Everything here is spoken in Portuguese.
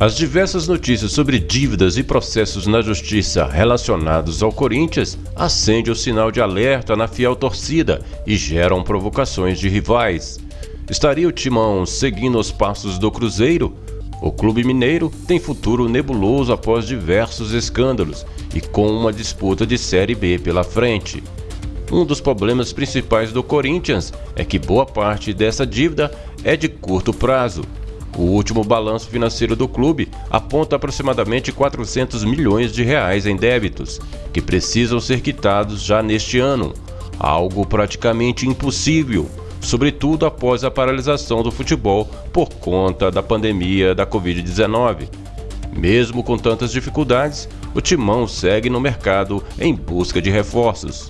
As diversas notícias sobre dívidas e processos na justiça relacionados ao Corinthians acendem o sinal de alerta na fiel torcida e geram provocações de rivais. Estaria o Timão seguindo os passos do Cruzeiro? O clube mineiro tem futuro nebuloso após diversos escândalos e com uma disputa de Série B pela frente. Um dos problemas principais do Corinthians é que boa parte dessa dívida é de curto prazo o último balanço financeiro do clube aponta aproximadamente 400 milhões de reais em débitos, que precisam ser quitados já neste ano, algo praticamente impossível, sobretudo após a paralisação do futebol por conta da pandemia da Covid-19. Mesmo com tantas dificuldades, o Timão segue no mercado em busca de reforços.